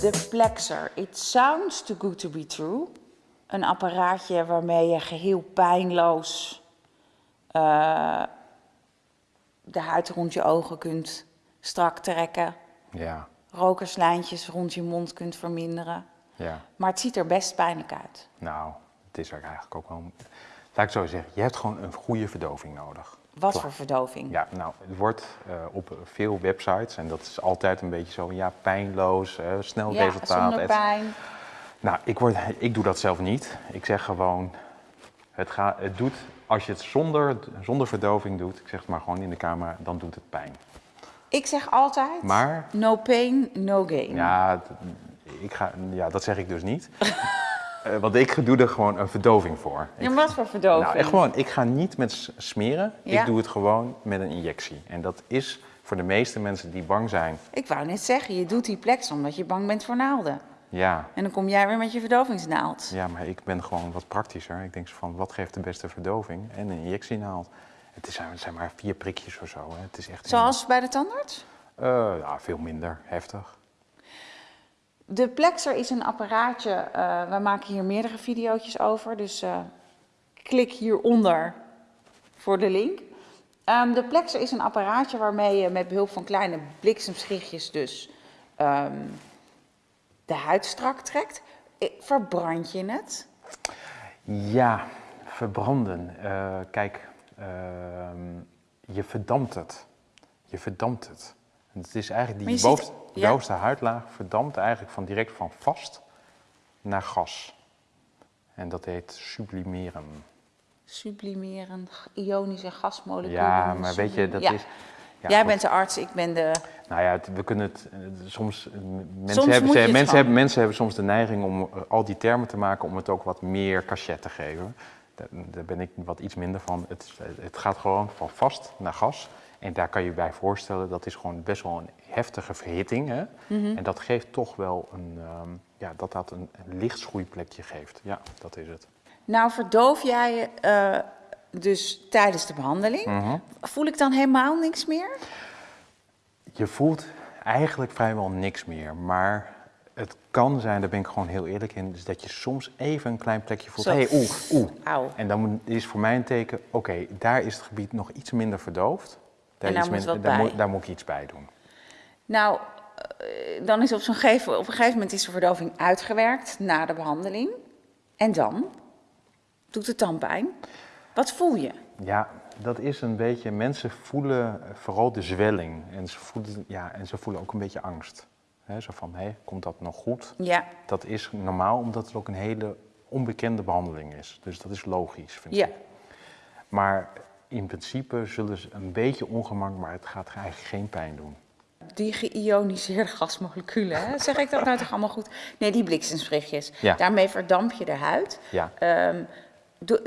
De Plexer. It sounds too good to be true. Een apparaatje waarmee je geheel pijnloos uh, de huid rond je ogen kunt strak trekken. Ja. Rokerslijntjes rond je mond kunt verminderen. Ja. Maar het ziet er best pijnlijk uit. Nou, het is er eigenlijk ook wel... Laat ik zo zeggen, je hebt gewoon een goede verdoving nodig. Wat voor verdoving? Ja, nou, het wordt uh, op veel websites, en dat is altijd een beetje zo, ja, pijnloos, uh, snel ja, resultaat. zonder pijn. Nou, ik, word, ik doe dat zelf niet. Ik zeg gewoon, het, gaat, het doet, als je het zonder, zonder verdoving doet, ik zeg het maar gewoon in de camera, dan doet het pijn. Ik zeg altijd, maar, no pain, no gain. Ja, ik ga, ja dat zeg ik dus niet. Uh, want ik doe er gewoon een verdoving voor. Ja, ik, wat voor verdoving? Nou, gewoon, ik ga niet met smeren, ja. ik doe het gewoon met een injectie. En dat is voor de meeste mensen die bang zijn. Ik wou net zeggen, je doet die plek omdat je bang bent voor naalden. Ja. En dan kom jij weer met je verdovingsnaald. Ja, maar ik ben gewoon wat praktischer. Ik denk van, wat geeft de beste verdoving? En een injectienaald. Het, is, het zijn maar vier prikjes of zo. Hè. Het is echt Zoals bij de tandarts? Uh, ja, veel minder heftig. De Plexer is een apparaatje, uh, we maken hier meerdere video's over, dus uh, klik hieronder voor de link. Um, de Plexer is een apparaatje waarmee je met behulp van kleine bliksemschichtjes dus um, de huid strak trekt. Verbrand je het? Ja, verbranden. Uh, kijk, je verdampt het. Je verdampt het. Het is eigenlijk die bovenste, ja. bovenste huidlaag verdampt eigenlijk van direct van vast naar gas. En dat heet sublimeren. Sublimeren, ionische gasmoleculen. Ja, maar weet je, dat ja. is... Ja, Jij bent de arts, ik ben de... Nou ja, het, we kunnen het soms... Mensen, soms hebben, mensen, hebben, mensen hebben soms de neiging om al die termen te maken om het ook wat meer cachet te geven. Daar, daar ben ik wat iets minder van. Het, het gaat gewoon van vast naar gas. En daar kan je bij voorstellen, dat is gewoon best wel een heftige verhitting. Hè? Mm -hmm. En dat geeft toch wel een, um, ja, dat dat een, een licht schoeiplekje geeft. Ja, dat is het. Nou, verdoof jij uh, dus tijdens de behandeling. Mm -hmm. Voel ik dan helemaal niks meer? Je voelt eigenlijk vrijwel niks meer, maar het kan zijn, daar ben ik gewoon heel eerlijk in, dat je soms even een klein plekje voelt. Hé, hey, oeh, oeh. Auw. En dan is voor mij een teken, oké, okay, daar is het gebied nog iets minder verdoofd. Daar, en daar, iets moet minder, daar, moet, daar moet ik iets bij doen. Nou, uh, dan is op, zo'n gegeven, op een gegeven moment is de verdoving uitgewerkt na de behandeling. En dan? Doet het dan pijn? Wat voel je? Ja, dat is een beetje, mensen voelen vooral de zwelling. En ze voelen, ja, en ze voelen ook een beetje angst. He, zo van, hé, komt dat nog goed? Ja. Dat is normaal, omdat het ook een hele onbekende behandeling is. Dus dat is logisch, vind ja. ik. Maar in principe zullen ze een beetje ongemak, maar het gaat eigenlijk geen pijn doen. Die geïoniseerde gasmoleculen, hè? zeg ik dat nou toch allemaal goed? Nee, die bliksemsprichtjes. Ja. Daarmee verdamp je de huid. Ja. Um, do,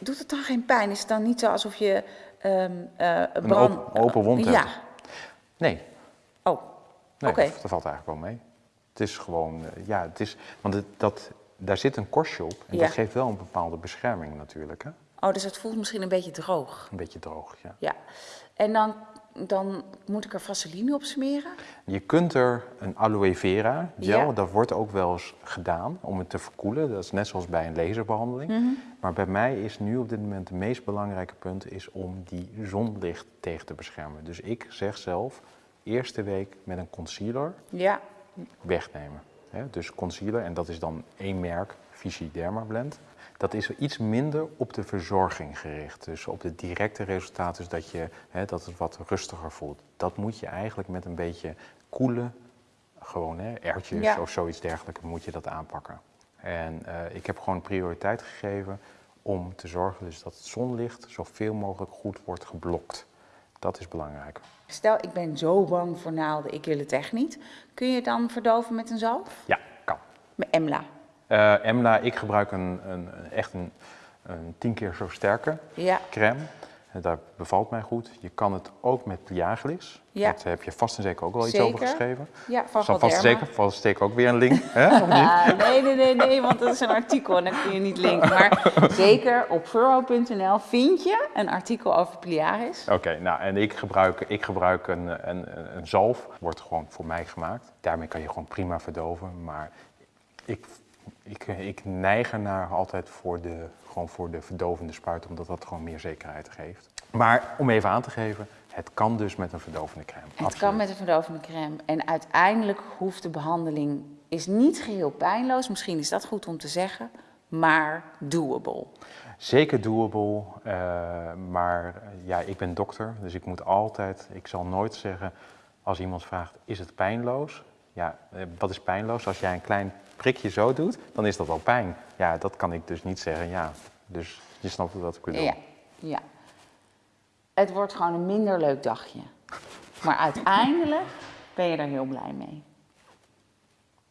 doet het dan geen pijn? Is het dan niet zo alsof je um, uh, Een brand... open, open wond Ja. hebt. Nee, Oh, nee dat, dat valt eigenlijk wel mee. Het is gewoon, uh, ja, het is, want het, dat, daar zit een korstje op en Ja. dat geeft wel een bepaalde bescherming natuurlijk. Hè? oh, dus het voelt misschien een beetje droog. Een beetje droog, ja. Ja. En dan, dan moet ik er vaseline op smeren? Je kunt er een aloe vera gel, Ja. dat wordt ook wel eens gedaan om het te verkoelen. Dat is net zoals bij een laserbehandeling. Mhm. Maar bij mij is nu op dit moment het meest belangrijke punt is om die zonlicht tegen te beschermen. Dus ik zeg zelf, eerste week met een concealer Ja. wegnemen. Dus concealer, en dat is dan één merk, Vichy Derma Blend. Dat is iets minder op de verzorging gericht. Dus op de directe resultaten, dus dat, je, dat het wat rustiger voelt. Dat moet je eigenlijk met een beetje koele, gewoon hè, Ja. of zoiets dergelijks, moet je dat aanpakken. En eh, ik heb gewoon prioriteit gegeven om te zorgen dus dat het zonlicht zoveel mogelijk goed wordt geblokt. Dat is belangrijk. Stel, ik ben zo bang voor naalden, ik wil het echt niet. Kun je het dan verdoven met een zalf? Ja, kan. Met Emla. Eh, Emla, ik gebruik een, een, een- echt een, een tien keer zo sterke Ja. crème. Dat bevalt mij goed. Je kan het ook met Pliaglis. Ja. Daar heb je vast en zeker ook wel iets Zeker. over geschreven. Ja, van Zal vast en zeker, vast en zeker ook weer een link. Hè? Of niet? Nee, nee, nee, nee, want dat is een artikel en dan kun je niet linken. Maar zeker op furrow.nl vind je een artikel over Pliaris. Oké, nou en ik gebruik, ik gebruik een, een, een zalf, wordt gewoon voor mij gemaakt. Daarmee kan je gewoon prima verdoven, maar ik, ik, ik neig ernaar altijd voor de, gewoon voor de verdovende spuit, omdat dat gewoon meer zekerheid geeft. Maar om even aan te geven, het kan dus met een verdovende crème. Het Absoluut. kan met een verdovende crème. En uiteindelijk hoeft de behandeling is niet geheel pijnloos. Misschien is dat goed om te zeggen, maar doable. Zeker doable, eh, maar eh, ja, ik ben dokter, dus ik moet altijd, ik zal nooit zeggen als iemand vraagt, is het pijnloos? Ja, eh, wat is pijnloos? Als jij een klein prikje zo doet, dan is dat al pijn. Ja, dat kan ik dus niet zeggen, ja. Dus je snapt wat ik bedoel. Ja, ja. Het wordt gewoon een minder leuk dagje. Maar uiteindelijk ben je er heel blij mee.